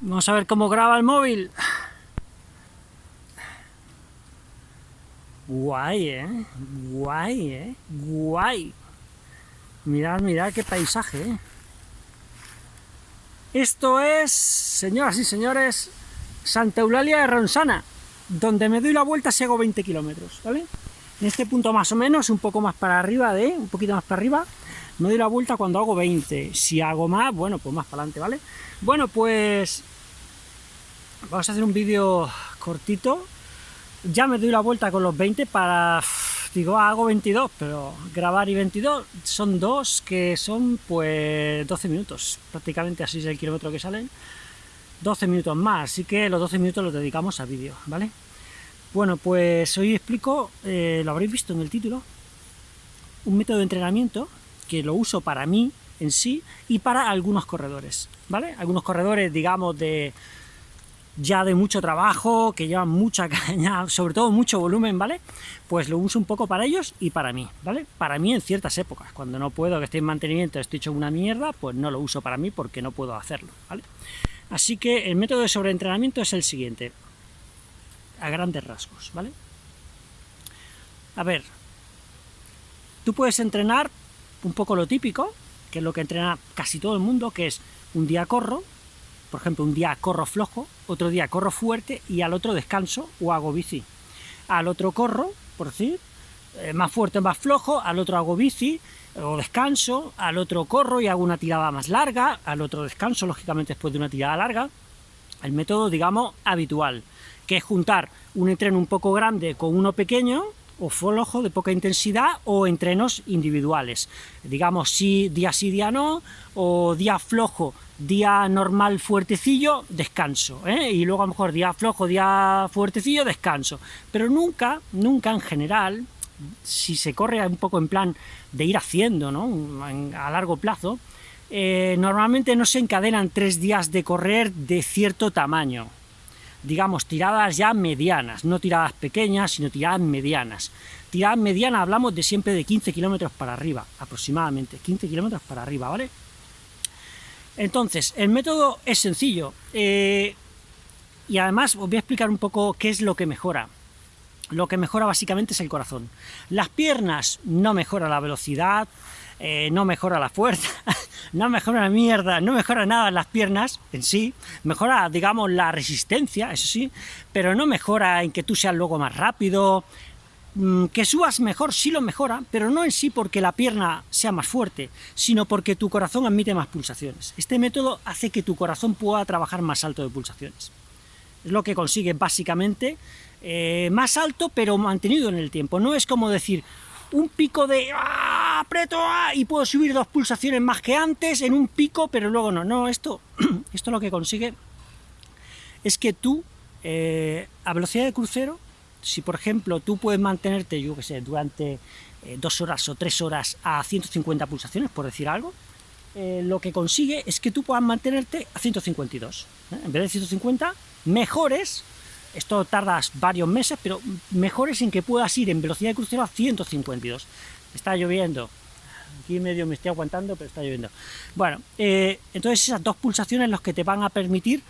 Vamos a ver cómo graba el móvil. Guay, ¿eh? Guay, ¿eh? Guay. Mirad, mirad qué paisaje, ¿eh? Esto es, señoras y señores, Santa Eulalia de Ronsana, donde me doy la vuelta si hago 20 kilómetros, ¿vale? En este punto más o menos, un poco más para arriba de, un poquito más para arriba, me doy la vuelta cuando hago 20. Si hago más, bueno, pues más para adelante, ¿vale? Bueno, pues vamos a hacer un vídeo cortito. Ya me doy la vuelta con los 20 para... Digo, ah, hago 22, pero grabar y 22 son dos que son pues 12 minutos, prácticamente así es el kilómetro que salen. 12 minutos más, así que los 12 minutos los dedicamos a vídeo, ¿vale? Bueno, pues hoy explico, eh, lo habréis visto en el título, un método de entrenamiento que lo uso para mí en sí y para algunos corredores, ¿vale? Algunos corredores, digamos, de ya de mucho trabajo, que llevan mucha caña, sobre todo mucho volumen, ¿vale? Pues lo uso un poco para ellos y para mí, ¿vale? Para mí en ciertas épocas, cuando no puedo, que estoy en mantenimiento, estoy hecho una mierda, pues no lo uso para mí porque no puedo hacerlo, ¿vale? Así que el método de sobreentrenamiento es el siguiente, a grandes rasgos, ¿vale? A ver, tú puedes entrenar un poco lo típico, que es lo que entrena casi todo el mundo, que es un día corro, por ejemplo, un día corro flojo, otro día corro fuerte y al otro descanso o hago bici. Al otro corro, por decir, eh, más fuerte, más flojo, al otro hago bici o descanso, al otro corro y hago una tirada más larga, al otro descanso, lógicamente después de una tirada larga. El método, digamos, habitual, que es juntar un entreno un poco grande con uno pequeño, o flojo de poca intensidad o entrenos individuales. Digamos, si día sí, día no, o día flojo, día normal fuertecillo, descanso, ¿eh? y luego a lo mejor día flojo, día fuertecillo, descanso. Pero nunca, nunca en general, si se corre un poco en plan de ir haciendo, ¿no? a largo plazo, eh, normalmente no se encadenan tres días de correr de cierto tamaño, digamos, tiradas ya medianas, no tiradas pequeñas, sino tiradas medianas. Tiradas medianas hablamos de siempre de 15 kilómetros para arriba, aproximadamente, 15 kilómetros para arriba, ¿vale? Entonces, el método es sencillo, eh, y además os voy a explicar un poco qué es lo que mejora. Lo que mejora básicamente es el corazón. Las piernas no mejora la velocidad, eh, no mejora la fuerza, no mejora la mierda, no mejora nada las piernas en sí, mejora, digamos, la resistencia, eso sí, pero no mejora en que tú seas luego más rápido, mm, que subas mejor sí lo mejora, pero no en sí porque la pierna sea más fuerte, sino porque tu corazón admite más pulsaciones. Este método hace que tu corazón pueda trabajar más alto de pulsaciones. Es lo que consigue básicamente eh, más alto, pero mantenido en el tiempo. No es como decir, un pico de aprieto ¡ah! y puedo subir dos pulsaciones más que antes en un pico, pero luego no. No, esto, esto lo que consigue es que tú, eh, a velocidad de crucero, si por ejemplo tú puedes mantenerte, yo que sé, durante eh, dos horas o tres horas a 150 pulsaciones, por decir algo, eh, lo que consigue es que tú puedas mantenerte a 152. En vez de 150, mejores esto tardas varios meses, pero mejor es en que puedas ir en velocidad de crucero a 152. Está lloviendo. Aquí medio me estoy aguantando, pero está lloviendo. Bueno, eh, entonces esas dos pulsaciones los que te van a permitir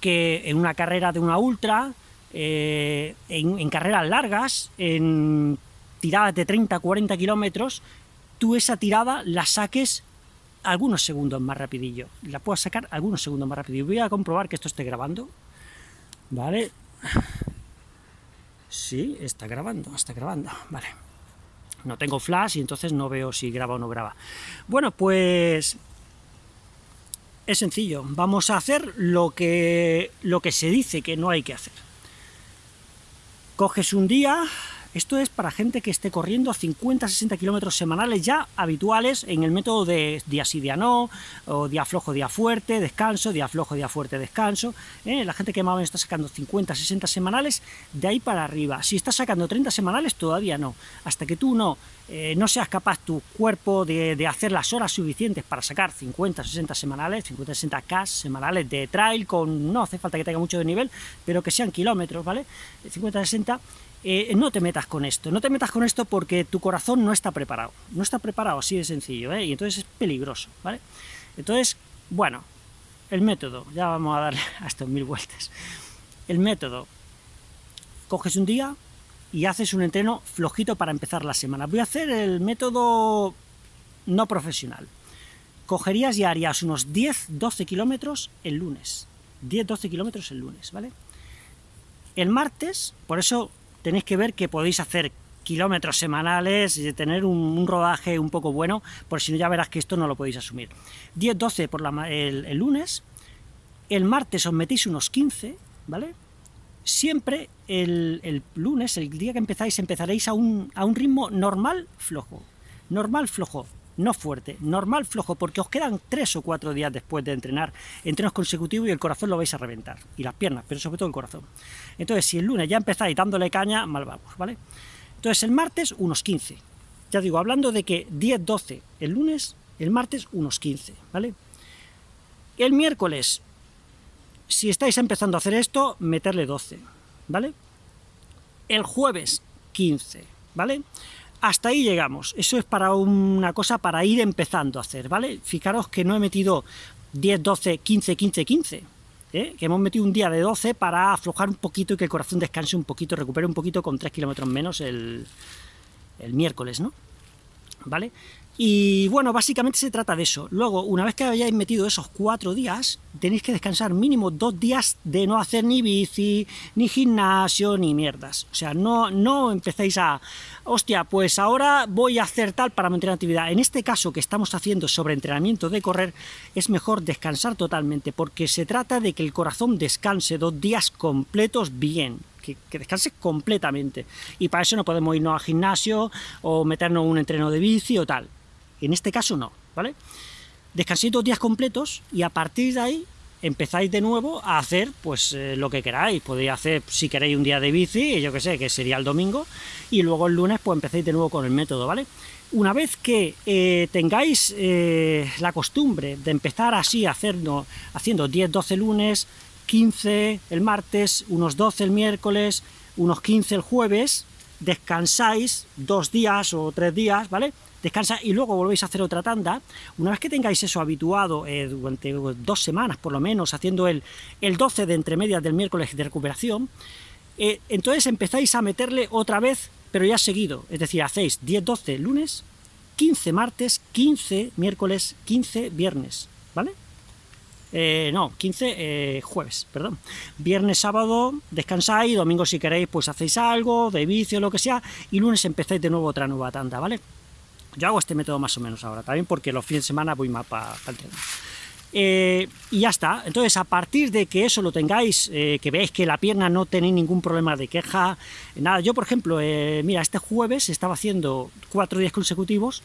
que en una carrera de una ultra, eh, en, carreras largas, en tiradas de 30, 40 kilómetros, tú esa tirada la saques algunos segundos más rapidillo. La puedas sacar algunos segundos más rapidillo. Voy a comprobar que esto esté grabando. ¿Vale? Sí, está grabando, está grabando, vale. No tengo flash y entonces no veo si graba o no graba. Bueno, pues es sencillo, vamos a hacer lo que, lo que se dice que no hay que hacer. Coges un día, esto es para gente que esté corriendo 50-60 kilómetros semanales ya habituales en el método de día sí, día no, o día flojo, día fuerte, descanso, día flojo, día fuerte, descanso. ¿eh? La gente que más o menos está sacando 50-60 semanales, de ahí para arriba. Si estás sacando 30 semanales, todavía no. Hasta que tú no, eh, no seas capaz tu cuerpo de, hacer las horas suficientes para sacar 50-60 semanales, 50-60 K semanales de trail, con no hace falta que tenga mucho de nivel, pero que sean kilómetros, ¿vale? 50-60 eh, no te metas con esto, no te metas con esto porque tu corazón no está preparado, no está preparado así de sencillo, ¿eh? y entonces es peligroso, ¿vale? Entonces, bueno, el método, ya vamos a darle a estos mil vueltas. El método, coges un día y haces un entreno flojito para empezar la semana. Voy a hacer el método no profesional. Cogerías y harías unos 10-12 kilómetros el lunes. 10-12 kilómetros el lunes, ¿vale? El martes, por eso tenéis que ver que podéis hacer kilómetros semanales y tener un, rodaje un poco bueno, por si no ya verás que esto no lo podéis asumir. 10-12 por la, el, lunes, el martes os metéis unos 15, ¿vale? Siempre el, lunes, el día que empezáis, empezaréis a un, a un ritmo normal flojo. Normal flojo no fuerte, normal flojo, porque os quedan tres o cuatro días después de entrenar, entrenos consecutivos y el corazón lo vais a reventar, y las piernas, pero sobre todo el corazón. Entonces, si el lunes ya empezáis dándole caña, mal vamos, ¿vale? Entonces, el martes, unos 15. Ya digo, hablando de que 10, 12 el lunes, el martes, unos 15, ¿vale? El miércoles, si estáis empezando a hacer esto, meterle 12, ¿vale? El jueves, 15, ¿vale? Hasta ahí llegamos. Eso es para una cosa para ir empezando a hacer, ¿vale? Fijaros que no he metido 10, 12, 15, 15, 15. Que hemos metido un día de 12 para aflojar un poquito y que el corazón descanse un poquito, recupere un poquito con 3 kilómetros menos el, el miércoles, ¿no? ¿Vale? Y bueno, básicamente se trata de eso. Luego, una vez que hayáis metido esos cuatro días, tenéis que descansar mínimo dos días de no hacer ni bici, ni gimnasio, ni mierdas. O sea, no, no empecéis a, hostia, pues ahora voy a hacer tal para mantener actividad. En este caso que estamos haciendo sobre entrenamiento de correr, es mejor descansar totalmente, porque se trata de que el corazón descanse dos días completos bien, que, descanse completamente. Y para eso no podemos irnos al gimnasio o meternos un entreno de bici o tal. En este caso no, ¿vale? Descanséis dos días completos y a partir de ahí empezáis de nuevo a hacer pues eh, lo que queráis. Podéis hacer, si queréis, un día de bici, yo que sé, que sería el domingo, y luego el lunes pues empecéis de nuevo con el método, ¿vale? Una vez que eh, tengáis eh, la costumbre de empezar así, haciendo, haciendo 10-12 lunes, 15 el martes, unos 12 el miércoles, unos 15 el jueves, descansáis dos días o tres días, ¿vale? Descansa y luego volvéis a hacer otra tanda, una vez que tengáis eso habituado eh, durante dos semanas por lo menos, haciendo el, el 12 de entre medias del miércoles de recuperación, eh, entonces empezáis a meterle otra vez, pero ya seguido, es decir, hacéis 10-12 lunes, 15 martes, 15 miércoles, 15 viernes, ¿vale? Eh, no, 15 jueves, perdón. Viernes, sábado descansáis, domingo si queréis pues hacéis algo, de vicio, lo que sea, y lunes empezáis de nuevo otra nueva tanda, ¿vale? Yo hago este método más o menos ahora, también porque los fines de semana voy más para el tren. Eh, y ya está, entonces a partir de que eso lo tengáis, eh, que veáis que la pierna no tenéis ningún problema de queja, nada, yo por ejemplo, eh, mira, este jueves estaba haciendo cuatro días consecutivos,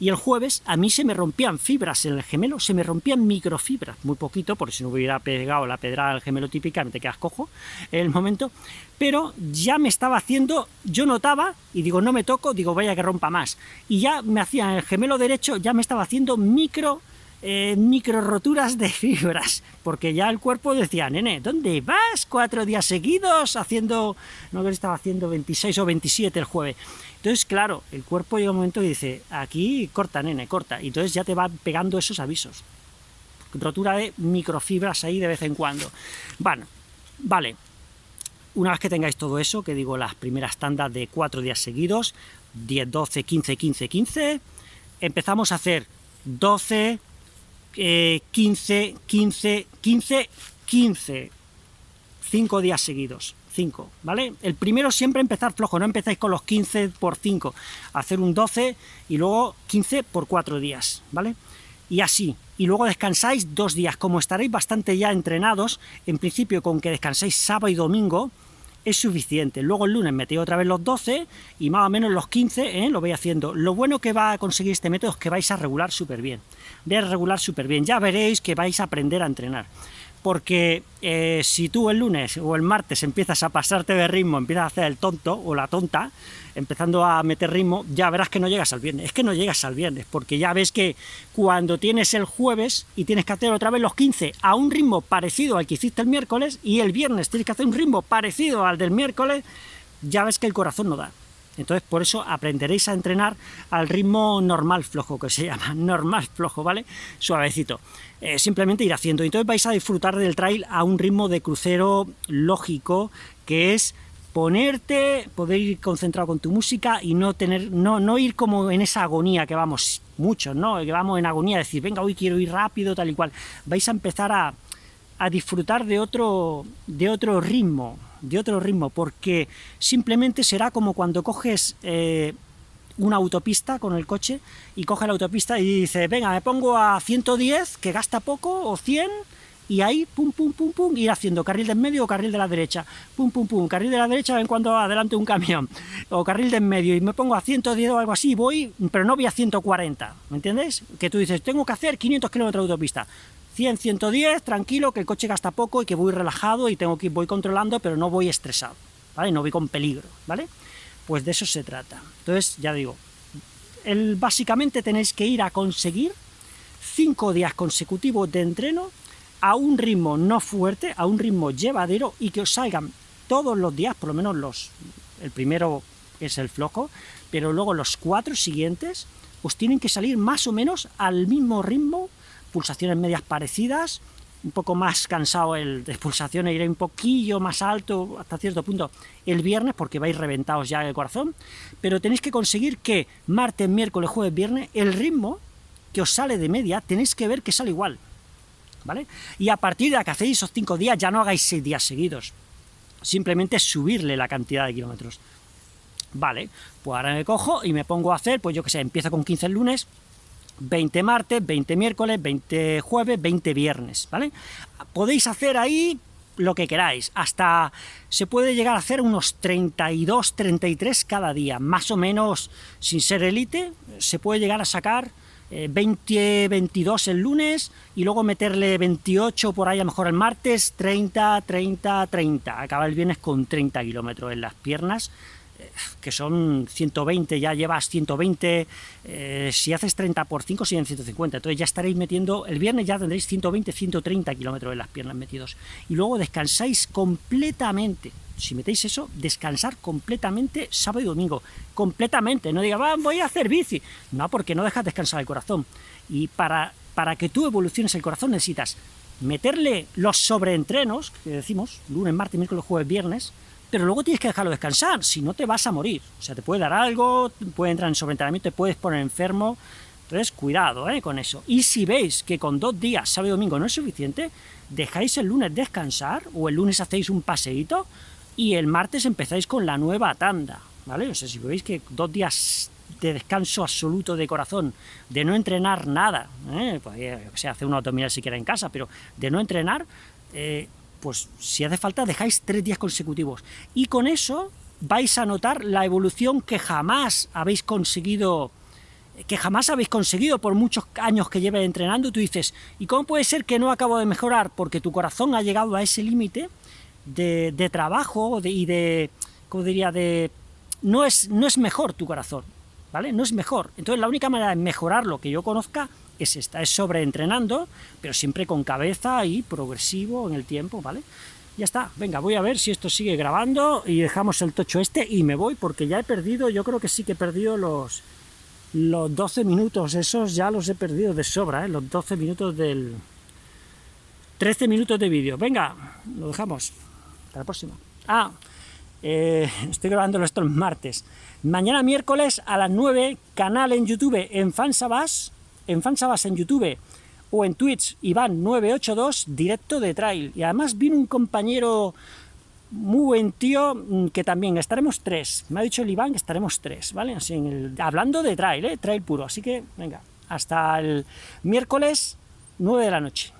y el jueves a mí se me rompían fibras en el gemelo, se me rompían microfibras, muy poquito, porque si no hubiera pegado la pedrada al gemelo típica, me te quedas cojo en el momento, pero ya me estaba haciendo, yo notaba, y digo, no me toco, digo, vaya que rompa más, y ya me hacía el gemelo derecho, ya me estaba haciendo micro eh, micro roturas de fibras, porque ya el cuerpo decía, nene, ¿dónde vas? Cuatro días seguidos haciendo, no que estaba haciendo 26 o 27 el jueves. Entonces, claro, el cuerpo llega un momento y dice, aquí corta, nene, corta, y entonces ya te va pegando esos avisos. Rotura de microfibras ahí de vez en cuando. Bueno, vale, una vez que tengáis todo eso, que digo las primeras tandas de cuatro días seguidos, 10, 12, 15, 15, 15, empezamos a hacer 12, 15, 15, 15, 15, 5 días seguidos, 5, ¿vale? El primero siempre empezar flojo, no empezáis con los 15 por 5, hacer un 12 y luego 15 por 4 días, ¿vale? Y así, y luego descansáis dos días, como estaréis bastante ya entrenados, en principio con que descanséis sábado y domingo, es suficiente. Luego el lunes metí otra vez los 12 y más o menos los 15 ¿eh? lo voy haciendo. Lo bueno que va a conseguir este método es que vais a regular súper bien. Vais a regular súper bien. Ya veréis que vais a aprender a entrenar porque eh, si tú el lunes o el martes empiezas a pasarte de ritmo, empiezas a hacer el tonto o la tonta, empezando a meter ritmo, ya verás que no llegas al viernes. Es que no llegas al viernes, porque ya ves que cuando tienes el jueves y tienes que hacer otra vez los 15 a un ritmo parecido al que hiciste el miércoles, y el viernes tienes que hacer un ritmo parecido al del miércoles, ya ves que el corazón no da. Entonces, por eso aprenderéis a entrenar al ritmo normal flojo, que se llama, normal flojo, ¿vale? Suavecito. Eh, simplemente ir haciendo. Entonces vais a disfrutar del trail a un ritmo de crucero lógico, que es ponerte, poder ir concentrado con tu música y no tener, no, no ir como en esa agonía que vamos muchos, ¿no? Que vamos en agonía, decir, venga, hoy quiero ir rápido, tal y cual. Vais a empezar a, a disfrutar de otro, de otro ritmo, de otro ritmo, porque simplemente será como cuando coges eh, una autopista con el coche y coge la autopista y dice, venga, me pongo a 110, que gasta poco, o 100, y ahí, pum, pum, pum, pum, ir haciendo carril de en medio o carril de la derecha, pum, pum, pum, carril de la derecha ven cuando adelante un camión, o carril de en medio, y me pongo a 110 o algo así, voy, pero no voy a 140, ¿me entiendes? Que tú dices, tengo que hacer 500 kilómetros de autopista, 100, 110, tranquilo, que el coche gasta poco y que voy relajado y tengo que voy controlando, pero no voy estresado, ¿vale? No voy con peligro, ¿vale? Pues de eso se trata. Entonces, ya digo, básicamente tenéis que ir a conseguir 5 días consecutivos de entreno a un ritmo no fuerte, a un ritmo llevadero y que os salgan todos los días, por lo menos los el primero es el flojo, pero luego los cuatro siguientes os tienen que salir más o menos al mismo ritmo pulsaciones medias parecidas, un poco más cansado el de pulsaciones, iré un poquillo más alto hasta cierto punto el viernes, porque vais reventados ya el corazón, pero tenéis que conseguir que martes, miércoles, jueves, viernes, el ritmo que os sale de media, tenéis que ver que sale igual, ¿vale? Y a partir de que hacéis esos cinco días, ya no hagáis seis días seguidos, simplemente subirle la cantidad de kilómetros. Vale, pues ahora me cojo y me pongo a hacer, pues yo que sé, empiezo con 15 el lunes, 20 martes, 20 miércoles, 20 jueves, 20 viernes, ¿vale? Podéis hacer ahí lo que queráis, hasta se puede llegar a hacer unos 32, 33 cada día, más o menos, sin ser élite, se puede llegar a sacar 20, eh, 22 el lunes, y luego meterle 28 por ahí a lo mejor el martes, 30, 30, 30, acaba el viernes con 30 kilómetros en las piernas, que son 120, ya llevas 120, eh, si haces 30 por 5 siguen 150, entonces ya estaréis metiendo, el viernes ya tendréis 120, 130 kilómetros de las piernas metidos, y luego descansáis completamente, si metéis eso, descansar completamente sábado y domingo, completamente, no diga, voy a hacer bici, no, porque no dejas descansar el corazón, y para, para que tú evoluciones el corazón necesitas meterle los sobreentrenos, que decimos, lunes, martes, miércoles, jueves, viernes, pero luego tienes que dejarlo descansar, si no te vas a morir. O sea, te puede dar algo, puede entrar en sobreentrenamiento, te puedes poner enfermo, entonces cuidado ¿eh? con eso. Y si veis que con dos días, sábado y domingo, no es suficiente, dejáis el lunes descansar, o el lunes hacéis un paseíto, y el martes empezáis con la nueva tanda, ¿vale? O sea, si veis que dos días de descanso absoluto de corazón, de no entrenar nada, ¿eh? pues, eh, se hace una autonomía siquiera en casa, pero de no entrenar, eh, pues si hace falta dejáis tres días consecutivos. Y con eso vais a notar la evolución que jamás habéis conseguido que jamás habéis conseguido por muchos años que lleves entrenando, tú dices, ¿y cómo puede ser que no acabo de mejorar? Porque tu corazón ha llegado a ese límite de, trabajo y de, ¿cómo diría?, de... No es, no es mejor tu corazón, ¿vale? No es mejor. Entonces la única manera de mejorar lo que yo conozca es esta, es sobreentrenando, pero siempre con cabeza y progresivo en el tiempo, ¿vale? Ya está, venga, voy a ver si esto sigue grabando y dejamos el tocho este y me voy porque ya he perdido, yo creo que sí que he perdido los, los 12 minutos, esos ya los he perdido de sobra, ¿eh? los 12 minutos del... 13 minutos de vídeo, venga, lo dejamos, hasta la próxima. Ah, eh, estoy grabando esto el martes. Mañana miércoles a las 9, canal en YouTube en Fansabas, en Fansabas en YouTube o en Twitch, Iván982, directo de trail. Y además vino un compañero muy buen tío, mm, que también estaremos tres. Me ha dicho el Iván que estaremos tres, ¿vale? Así hablando de trail, ¿eh? Trail puro. Así que, venga, hasta el miércoles, 9 de la noche.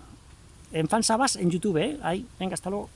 En Fansabas en YouTube, ¿eh? Ahí, venga, hasta luego.